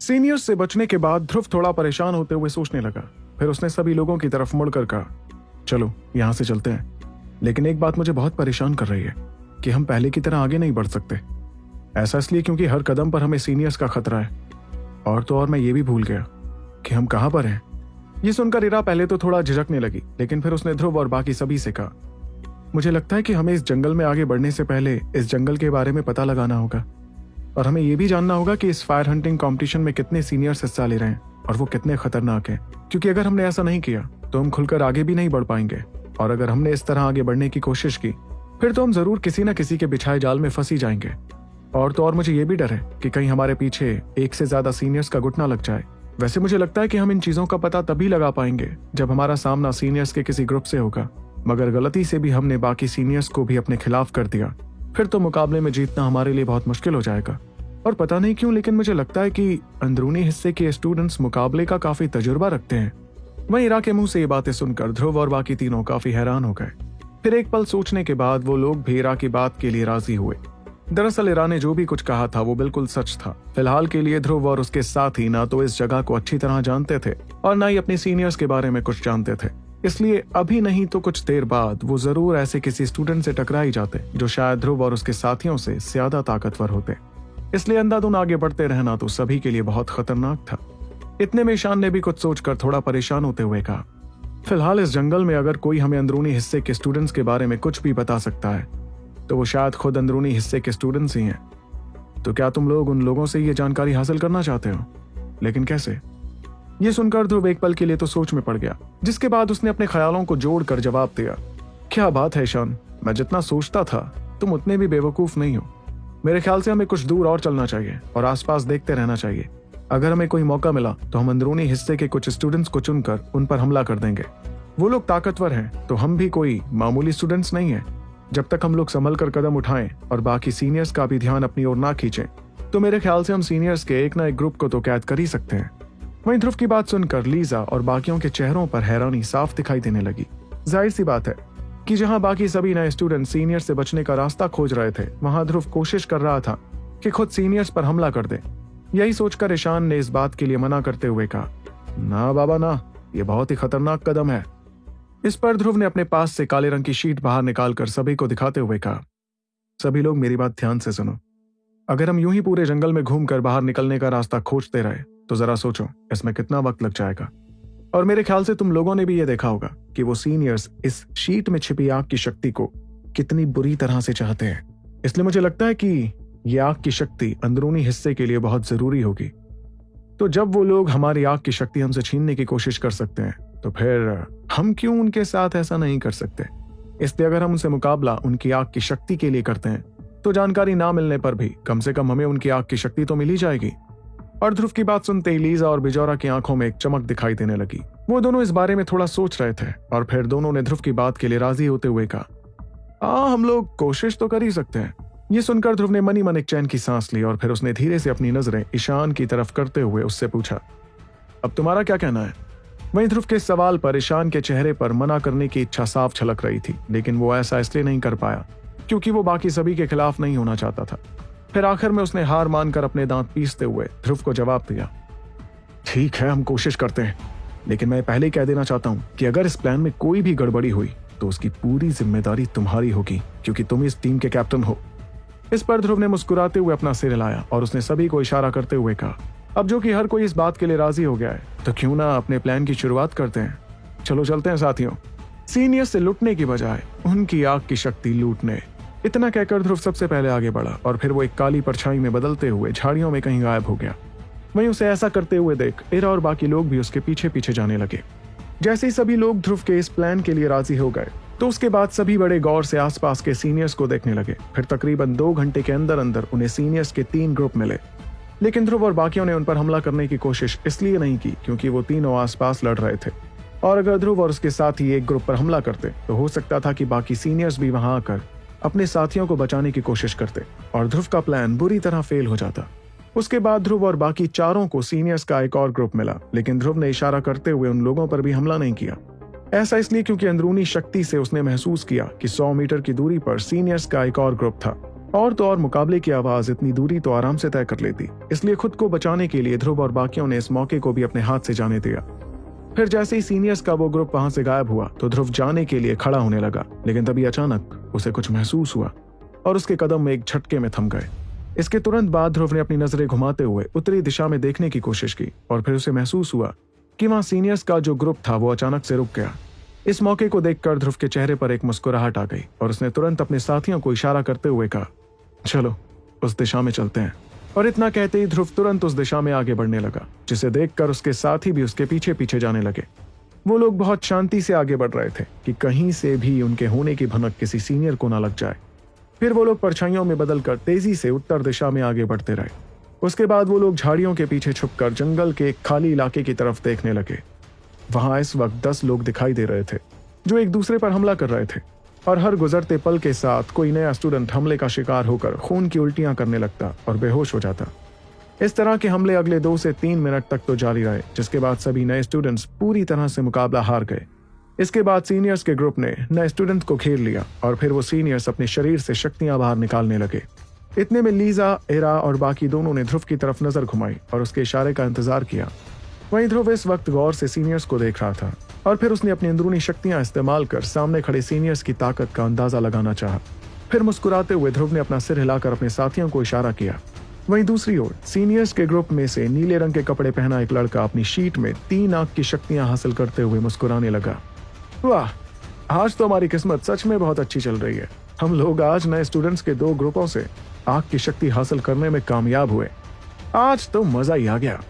Seniors से बचने के बाद ध्रुव थोड़ा परेशान होते हुए सोचने लगा। फिर उसने सभी लोगों की तरफ़ मुड़कर कहा, चलो, यहाँ से चलते हैं। लेकिन एक बात मुझे बहुत परेशान कर रही है, कि हम पहले की तरह आगे नहीं बढ़ सकते। ऐसा इसलिए क्योंकि हर कदम पर हमें सीनियर्स का खतरा है। और तो और मैं ये भी भूल गया, कि हम कहाँ पर हैं? ये सुनकर इरा पहले तो थोड़ा झिझकने लगी, लेकिन फिर उसने ध्रुव और बाकी सभी से कहा, मुझे लगता है कि हमें इस जंगल में आगे बढ़ने से पहले इस जंगल के बारे में पता लगाना होगा। और हमें यह भी जानना होगा कि इस फायर हंटिंग कंपटीशन में कितने सीनियर्स हिस्सा ले रहे हैं और वो कितने खतरनाक हैं। क्योंकि अगर हमने ऐसा नहीं किया तो हम खुलकर आगे भी नहीं बढ़ पाएँगे। और अगर हमने इस तरह आगे बढ़ने की कोशिश की, फिर तो हम ज़रूर किसी न किसी के बिछाए जाल में फंसी जाएँगे। और तो और मुझे ये भी डर है कि कहीं हमारे पीछे एक से ज़्यादा सीनियर्स का घुटना लग जाए। वैसे मुझे लगता है कि हम इन चीज़ों का पता तभी लगा पाएँगे, जब हमारा सामना सीनियर्स के किसी ग्रुप से होगा। मगर गलती से भी हमने बाकी सीनियर्स को भी अपने खिलाफ कर दिया। फिर तो मुकाबले में जीतना हमारे लिए बहुत मुश्किल हो जाएगा। और पता नहीं क्यों, लेकिन मुझे लगता है कि अंदरूनी हिस्से के स्टूडेंट्स मुकाबले का काफ़ी तजुर्बा रखते हैं। वहीं इरा के मुँह से ये बातें सुनकर ध्रुव और बाकी तीनों काफ़ी हैरान हो गए। फिर एक पल सोचने के बाद वो लोग भी इरा की बात के लिए राज़ी हुए। दरअसल इरा ने जो भी कुछ कहा था वो बिल्कुल सच था। फ़िलहाल के लिए ध्रुव और उसके साथ ही ना तो इस जगह को अच्छी तरह जानते थे और ना ही अपने सीनियर्स के बारे में कुछ जानते थे। इसलिए अभी नहीं तो कुछ देर बाद वो ज़रूर ऐसे किसी स्टूडेंट से टकरा ही जाते, जो शायद ध्रुव और उसके साथियों से ज़्यादा ताकतवर होते। इसलिए अंधाधुन आगे बढ़ते रहना तो सभी के लिए बहुत खतरनाक था। इतने में ईशान ने भी कुछ सोचकर थोड़ा परेशान होते हुए कहा, फ़िलहाल इस जंगल में अगर कोई हमें अंदरूनी हिस्से के स्टूडेंट्स के बारे में कुछ भी बता सकता है तो वो शायद खुद अंदरूनी हिस्से के स्टूडेंट्स ही हैं। तो क्या तुम लोग उन लोगों से ये जानकारी हासिल करना चाहते हो? लेकिन कैसे? ये सुनकर ध्रुव एक पल के लिए तो सोच में पड़ गया, जिसके बाद उसने अपने ख्यालों को जोड़कर जवाब दिया, क्या बात है ईशान मैं जितना सोचता था, तुम उतने भी बेवकूफ़ नहीं हो। मेरे ख्याल से हमें कुछ दूर और चलना चाहिए और आसपास देखते रहना चाहिए। अगर हमें कोई मौका मिला तो हम अंदरूनी हिस्से के कुछ स्टूडेंट्स को चुनकर उन पर हमला कर देंगे। वो लोग ताकतवर हैं तो हम भी कोई मामूली स्टूडेंट्स नहीं हैं। जब तक हम लोग संभल कर कदम उठाएँ और बाकी सीनियर्स का भी ध्यान अपनी ओर ना खींचें तो मेरे ख्याल से हम सीनियर्स के एक ना एक ग्रुप को तो कैद कर ही सकते हैं। वहीं ध्रुव की बात सुनकर लीजा और बाकियों के चेहरों पर हैरानी साफ़ दिखाई देने लगी। ज़ाहिर सी बात है कि जहाँ बाकी सभी नए स्टूडेंट सीनियर से बचने का रास्ता खोज रहे थे, वहाँ ध्रुव कोशिश कर रहा था कि खुद सीनियर्स पर हमला कर दे। यही सोचकर ईशान ने इस बात के लिए मना करते हुए कहा, ना बाबा ना, ये बहुत ही खतरनाक कदम है। इस पर ध्रुव ने अपने पास से काले रंग की शीट बाहर निकालकर सभी को दिखाते हुए कहा, सभी लोग मेरी बात ध्यान से सुनो। अगर हम यूँ ही पूरे जंगल में घूमकर बाहर निकलने का रास्ता खोजते रहे तो जरा सोचो, इसमें कितना वक्त लग जाएगा। और मेरे ख्याल से तुम लोगों ने भी ये देखा होगा कि वो सीनियर्स इस शीट में छिपी आग की शक्ति को कितनी बुरी तरह से चाहते हैं। इसलिए मुझे लगता है कि ये आग की शक्ति अंदरूनी हिस्से के लिए बहुत ज़रूरी होगी। तो जब वो लोग हमारी आग की शक्ति हमसे छीनने की कोशिश कर सकते हैं तो फिर हम क्यों उनके साथ ऐसा नहीं कर सकते? इसलिए अगर हम उनसे मुकाबला उनकी आग की शक्ति के लिए करते हैं तो जानकारी ना मिलने पर भी कम से कम हमें उनकी आग की शक्ति तो मिल ही जाएगी। और ध्रुव की बात सुनते ही लीजा और बिजौरा की आँखों में एक चमक दिखाई देने लगी। वो दोनों इस बारे में थोड़ा सोच रहे थे, और फिर दोनों ने ध्रुव की बात के लिए राज़ी होते हुए कहा हाँ हम लोग कोशिश तो कर ही सकते हैं। ये सुनकर ध्रुव ने मनी मन एक चैन की सांस ली, और फिर उसने धीरे से अपनी नज़रें ईशान की तरफ़ करते हुए उससे पूछा, अब तुम्हारा क्या कहना है? वहीं ध्रुव के सवाल पर ईशान के चेहरे पर मना करने की इच्छा साफ़ छलक रही थी, लेकिन वो ऐसा इसलिए नहीं कर पाया, क्योंकि वो बाकी सभी के खिलाफ नहीं होना चाहता था। फिर आखिर में उसने हार मानकर अपने दांत पीसते हुए ध्रुव को जवाब दिया, ठीक है, हम कोशिश करते हैं, लेकिन मैं पहले कह देना चाहता हूँ कि अगर इस प्लान में कोई भी गड़बड़ी हुई तो उसकी पूरी ज़िम्मेदारी तुम्हारी होगी, क्योंकि तुम इस टीम के कैप्टन हो। इस पर ध्रुव ने मुस्कुराते हुए अपना सिर हिलाया और उसने सभी को इशारा करते हुए कहा, अब जो कि हर कोई इस बात के लिए राज़ी हो गया है तो क्यों ना अपने प्लान की शुरुआत करते हैं? चलो, चलते हैं साथियों। सीनियर से लुटने की बजाय उनकी आग की शक्ति लूटने इतना कहकर ध्रुव सबसे पहले आगे बढ़ा और फिर वो एक काली परछाई में बदलते हुए झाड़ियों में कहीं गायब हो गया। वहीं उसे ऐसा करते हुए देख इरा और बाकी लोग भी उसके पीछे पीछे जाने लगे। जैसे ही सभी लोग ध्रुव के इस प्लान के लिए राज़ी हो गए तो उसके बाद सभी बड़े गौर से आसपास के सीनियर्स को देखने लगे। फिर तकरीबन दो घंटे के अंदर अंदर उन्हें सीनियर्स के तीन ग्रुप मिले। लेकिन ध्रुव और बाकियों ने उन पर हमला करने की कोशिश इसलिए नहीं की क्योंकि वो तीनों आसपास लड़ रहे थे। और अगर ध्रुव और उसके साथ ही एक ग्रुप पर हमला करते तो हो सकता था कि बाकी सीनियर्स भी वहाँ आकर अपने साथियों को बचाने की कोशिश करते और ध्रुव का प्लान बुरी तरह फेल हो जाता। उसके बाद ध्रुव और बाकी चारों को सीनियर्स का एक और ग्रुप मिला, लेकिन ध्रुव ने इशारा करते हुए उन लोगों पर भी हमला नहीं किया। ऐसा इसलिए क्योंकि अंदरूनी शक्ति से उसने महसूस किया कि 100 मीटर की दूरी पर सीनियर्स का एक और ग्रुप था। और तो और मुकाबले की आवाज़ इतनी दूरी तो आराम से तय कर लेती, इसलिए खुद को बचाने के लिए ध्रुव और बाकियों ने इस मौके को भी अपने हाथ से जाने दिया। फिर जैसे ही सीनियर्स का वो ग्रुप वहाँ से गायब हुआ तो ध्रुव जाने के लिए खड़ा होने लगा, लेकिन तभी अचानक उसे कुछ महसूस हुआ और उसके कदम एक झटके में थम गए। इसके तुरंत बाद ध्रुव ने अपनी नज़रें घुमाते हुए उत्तरी दिशा में देखने की कोशिश की और फिर उसे महसूस हुआ कि वहाँ सीनियर्स का जो ग्रुप था वो अचानक से रुक गया। इस मौके को देखकर ध्रुव के चेहरे पर एक मुस्कुराहट आ गई और उसने तुरंत अपने साथियों को इशारा करते हुए कहा, चलो, उस दिशा में चलते हैं। और इतना कहते ही ध्रुव तुरंत उस दिशा में आगे बढ़ने लगा, जिसे देखकर उसके साथी भी उसके पीछे पीछे जाने लगे। वो लोग बहुत शांति से आगे बढ़ रहे थे कि कहीं से भी उनके होने की भनक किसी सीनियर को ना लग जाए। फिर वो लोग परछाइयों में बदलकर तेज़ी से उत्तर दिशा में आगे बढ़ते रहे। उसके बाद वो लोग झाड़ियों के पीछे छुपकर जंगल के एक खाली इलाके की तरफ़ देखने लगे। वहाँ इस वक्त दस लोग दिखाई दे रहे थे, जो एक दूसरे पर हमला कर रहे थे। और हर गुजरते पल के साथ कोई नया स्टूडेंट हमले का शिकार होकर खून की उल्टियाँ करने लगता और बेहोश हो जाता। इस तरह के हमले अगले दो से तीन मिनट तक तो जारी रहे, जिसके बाद सभी नए स्टूडेंट्स पूरी तरह से मुकाबला हार गए। इसके बाद सीनियर्स के ग्रुप ने नए स्टूडेंट को घेर लिया और फिर वो सीनियर्स अपने शरीर से शक्तियाँ बाहर निकालने लगे। इतने में लीजा, एरा और बाकी दोनों ने ध्रुव की तरफ़ नज़र घुमाई और उसके इशारे का इंतज़ार किया। वहीं ध्रुव इस वक्त गौर से सीनियर्स को देख रहा था। और फिर उसने अपनी अंदरूनी शक्तियाँ इस्तेमाल कर सामने खड़े सीनियर्स की ताकत का अंदाज़ा लगाना चाहा। फिर मुस्कुराते हुए ध्रुव ने अपना सिर हिलाकर अपने साथियों को इशारा किया। वहीं दूसरी ओर सीनियर्स के ग्रुप में से नीले रंग के कपड़े पहना एक लड़का अपनी शीट में तीन आँख की शक्तियाँ हासिल करते हुए मुस्कुराने लगा। वाह! आज तो हमारी किस्मत सच में बहुत अच्छी चल रही है। हम लोग आज नए स्टूडेंट्स के दो ग्रुपों से आग की शक्ति हासिल करने में कामयाब हुए। आज तो मज़ा ही आ गया।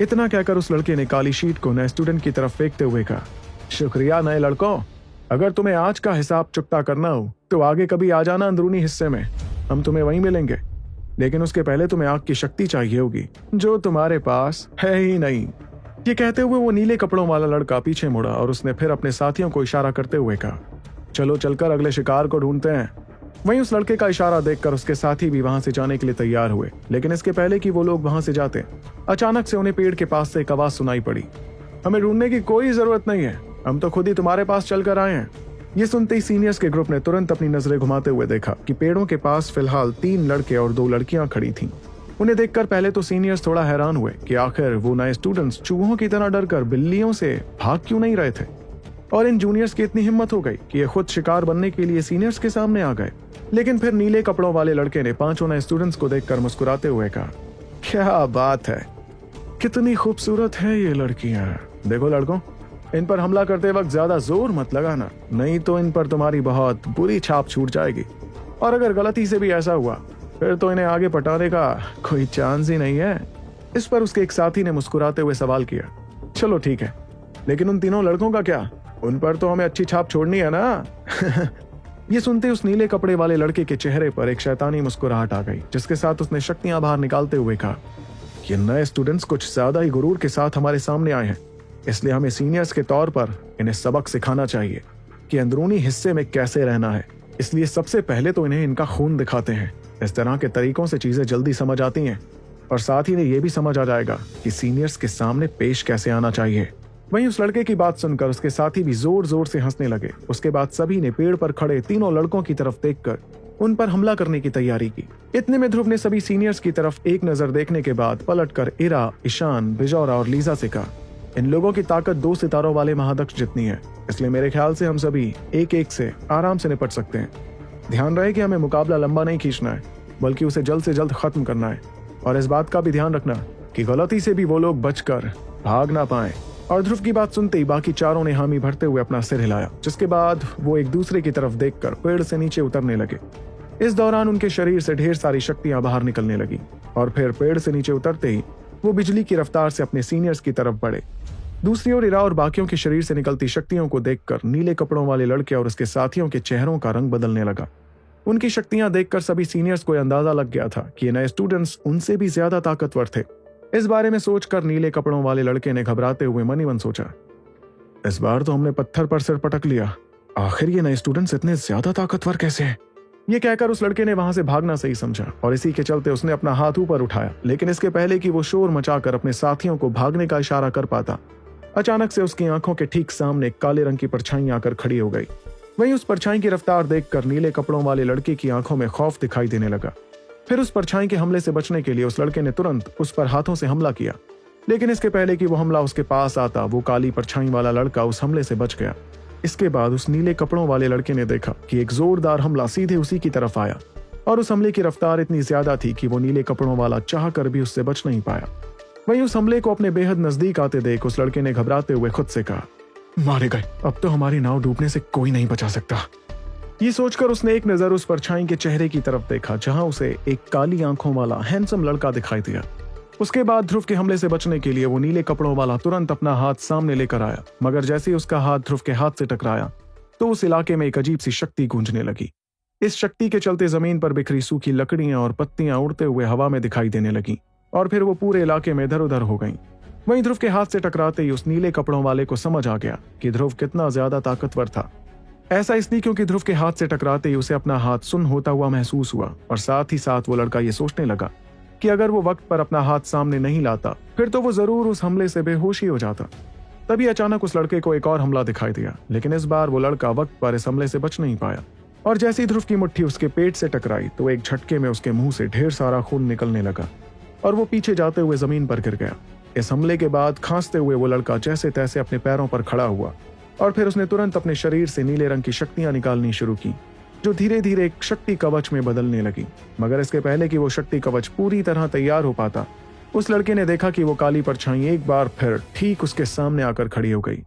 इतना कहकर उस लड़के ने काली शीट को नए स्टूडेंट की तरफ़ फेंकते हुए कहा, शुक्रिया नए लड़कों। अगर तुम्हें आज का हिसाब चुकता करना हो तो आगे कभी आ जाना अंदरूनी हिस्से में। हम तुम्हें वहीं मिलेंगे। लेकिन उसके पहले तुम्हें आग की शक्ति चाहिए होगी, जो तुम्हारे पास है ही नहीं। ये कहते हुए वो नीले कपड़ों वाला लड़का पीछे मुड़ा और उसने फिर अपने साथियों को इशारा करते हुए कहा, चलो चलकर अगले शिकार को ढूंढते हैं। वहीं उस लड़के का इशारा देखकर उसके साथी भी वहाँ से जाने के लिए तैयार हुए, लेकिन इसके पहले कि वो लोग वहाँ से जाते, अचानक से उन्हें पेड़ के पास से एक आवाज़ सुनाई पड़ी। हमें ढूँढने की कोई ज़रूरत नहीं है, हम तो खुद ही तुम्हारे पास चलकर आए हैं। ये सुनते ही सीनियर्स के ग्रुप ने तुरंत अपनी नज़रें घुमाते हुए देखा कि पेड़ों के पास फ़िलहाल तीन लड़के और दो लड़कियाँ खड़ी थीं। उन्हें देखकर पहले तो सीनियर्स थोड़ा हैरान हुए कि आखिर वो नए स्टूडेंट्स चूहों की तरह डरकर बिल्लियों से भाग क्यों नहीं रहे थे? और इन जूनियर्स की इतनी हिम्मत हो गई कि ये खुद शिकार बनने के लिए सीनियर्स के सामने आ गए। लेकिन फिर नीले कपड़ों वाले लड़के ने पाँचों नए स्टूडेंट्स को देखकर मुस्कुराते हुए कहा, क्या बात है? कितनी खूबसूरत है ये लड़कियाँ। देखो लड़कों, इन पर हमला करते वक्त ज़्यादा ज़ोर मत लगाना, नहीं तो इन पर तुम्हारी बहुत बुरी छाप छूट जाएगी। और अगर गलती से भी ऐसा हुआ, फिर तो इन्हें आगे पटाने का कोई चांस ही नहीं है। इस पर उसके एक साथी ने मुस्कुराते हुए सवाल किया, चलो ठीक है, लेकिन उन तीनों लड़कों का क्या? उन पर तो हमें अच्छी छाप छोड़नी है ना? ये सुनते उस नीले कपड़े वाले लड़के के चेहरे पर एक शैतानी मुस्कुराहट आ गई, जिसके साथ उसने शक्तियाँ बाहर निकालते हुए कहा, ये नए स्टूडेंट्स कुछ ज़्यादा ही गुरूर के साथ हमारे सामने आए हैं। इसलिए हमें सीनियर्स के तौर पर इन्हें सबक सिखाना चाहिए कि अंदरूनी हिस्से में कैसे रहना है। इसलिए सबसे पहले तो इन्हें इनका खून दिखाते हैं। इस तरह के तरीकों से चीज़ें जल्दी समझ आती हैं। और साथ ही इन्हें यह भी समझ आ जाएगा कि सीनियर्स के सामने पेश कैसे आना चाहिए। वहीं उस लड़के की बात सुनकर उसके साथी भी ज़ोर ज़ोर से हंसने लगे। उसके बाद सभी ने पेड़ पर खड़े तीनों लड़कों की तरफ़ देखकर उन पर हमला करने की तैयारी की। इतने में ध्रुव ने सभी सीनियर्स की तरफ़ एक नज़र देखने के बाद पलटकर इरा, ईशान, बिजौरा और लीजा से कहा, इन लोगों की ताकत दो सितारों वाले महादक्ष जितनी है। इसलिए मेरे ख्याल से हम सभी एक एक से आराम से निपट सकते हैं। ध्यान रहे कि हमें मुकाबला लंबा नहीं खींचना है, बल्कि उसे जल्द से जल्द खत्म करना है। और इस बात का भी ध्यान रखना कि गलती से भी वो लोग बचकर भाग ना पाए। और ध्रुव की बात सुनते ही बाकी चारों ने हामी भरते हुए अपना सिर हिलाया, जिसके बाद वो एक दूसरे की तरफ़ देखकर पेड़ से नीचे उतरने लगे। इस दौरान उनके शरीर से ढेर सारी शक्तियाँ बाहर निकलने लगी और फिर पेड़ से नीचे उतरते ही वो बिजली की रफ्तार से अपने सीनियर्स की तरफ़ बढ़े। दूसरी ओर इरा और बाकियों के शरीर से निकलती शक्तियों को देखकर नीले कपड़ों वाले लड़के और उसके साथियों के चेहरों का रंग बदलने लगा। उनकी शक्तियाँ देखकर सभी सीनियर्स को अंदाज़ा लग गया था कि ये नए स्टूडेंट्स उनसे भी ज़्यादा ताकतवर थे। इस बारे में सोचकर नीले कपड़ों वाले लड़के ने घबराते हुए मनी मन सोचा, इस बार तो हमने पत्थर पर सिर पटक लिया। आखिर ये नए स्टूडेंट्स इतने ज़्यादा ताकतवर कैसे हैं? ये कहकर उस लड़के ने वहाँ से भागना सही समझा और इसी के चलते उसने अपना हाथ ऊपर उठाया, लेकिन इसके पहले कि वो शोर मचाकर अपने साथियों को भागने का इशारा कर पाता, अचानक से उसकी आँखों के ठीक सामने काले रंग की परछाई आकर खड़ी हो गई। वहीं उस परछाई की रफ्तार देखकर नीले कपड़ों वाले लड़के की आँखों में खौफ दिखाई देने लगा। फिर उस परछाई के हमले से बचने के लिए उस लड़के ने तुरंत उस पर हाथों से हमला किया। लेकिन इसके पहले कि वो हमला उसके पास आता, वो काली परछाई वाला लड़का उस हमले से बच गया। इसके बाद उस नीले कपड़ों वाले लड़के ने देखा कि एक जोरदार हमला सीधे उसी की तरफ़ आया। और उस हमले की रफ्तार इतनी ज़्यादा थी कि वो नीले कपड़ों वाला चाह कर भी उससे बच नहीं पाया। वहीं उस हमले को अपने बेहद नज़दीक आते देख उस लड़के ने घबराते हुए खुद से कहा, मारे गए। अब तो हमारी नाव डूबने से कोई नहीं बचा सकता। ये सोचकर उसने एक नज़र उस परछाई के चेहरे की तरफ़ देखा, जहाँ उसे एक काली आँखों वाला हैंडसम लड़का दिखाई दिया। उसके बाद ध्रुव के हमले से बचने के लिए वो नीले कपड़ों वाला तुरंत अपना हाथ सामने लेकर आया, मगर जैसे ही उसका हाथ ध्रुव के हाथ से टकराया तो उस इलाके में एक अजीब सी शक्ति गूंजने लगी। इस शक्ति के चलते ज़मीन पर बिखरी सूखी लकड़ियाँ और पत्तियाँ उड़ते हुए हवा में दिखाई देने लगी, और फिर वो पूरे इलाके में इधर उधर हो गई। वहीं ध्रुव के हाथ से टकराते ही उस नीले कपड़ों वाले को समझ आ गया कि ध्रुव कितना ज़्यादा ताकतवर था। ऐसा इसलिए क्योंकि ध्रुव के हाथ से टकराते ही उसे अपना हाथ सुन होता हुआ महसूस हुआ और साथ ही साथ वो लड़का ये सोचने लगा कि अगर वो वक्त पर अपना हाथ सामने नहीं लाता, फिर तो वो ज़रूर उस हमले से बेहोशी हो जाता। तभी अचानक उस लड़के को एक और हमला दिखाई दिया, लेकिन इस बार वो लड़का वक्त पर इस हमले से बच नहीं पाया। और जैसी ध्रुव की मुट्ठी उसके पेट से टकराई तो एक झटके में उसके मुँह से ढेर सारा खून निकलने लगा और वो पीछे जाते हुए ज़मीन पर गिर गया। इस हमले के बाद खांसते हुए वो लड़का जैसे तैसे अपने पैरों पर खड़ा हुआ और फिर उसने तुरंत अपने शरीर से नीले रंग की शक्तियाँ निकालनी शुरू की, जो धीरे धीरे एक शक्ति कवच में बदलने लगी। मगर इसके पहले कि वो शक्ति कवच पूरी तरह तैयार हो पाता, उस लड़के ने देखा कि वो काली परछाई एक बार फिर ठीक उसके सामने आकर खड़ी हो गई।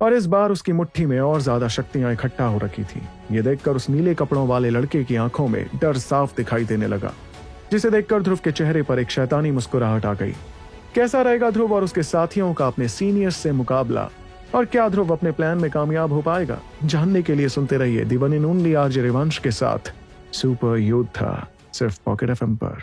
और इस बार उसकी मुट्ठी में और ज़्यादा शक्तियाँ इकट्ठा हो रखी थी। ये देखकर उस नीले कपड़ों वाले लड़के की आँखों में डर साफ़ दिखाई देने लगा, जिसे देखकर ध्रुव के चेहरे पर एक शैतानी मुस्कुराहट आ गई। कैसा रहेगा ध्रुव और उसके साथियों का अपने सीनियर्स से मुकाबला? और क्या ध्रुव अपने प्लान में कामयाब हो पाएगा? जानने के लिए सुनते रहिए दिवन इन ओनली आरजे रिवंश के साथ। सुपर योद्धा सिर्फ़ पॉकेट एफ़ पर।